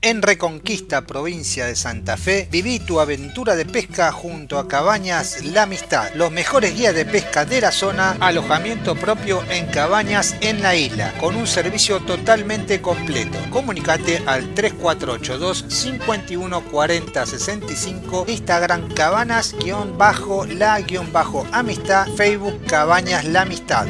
En Reconquista, provincia de Santa Fe, viví tu aventura de pesca junto a Cabañas La Amistad, los mejores guías de pesca de la zona, alojamiento propio en cabañas en la isla, con un servicio totalmente completo. Comunicate al 3482 51 65, Instagram cabanas-la-amistad, Facebook Cabañas La Amistad.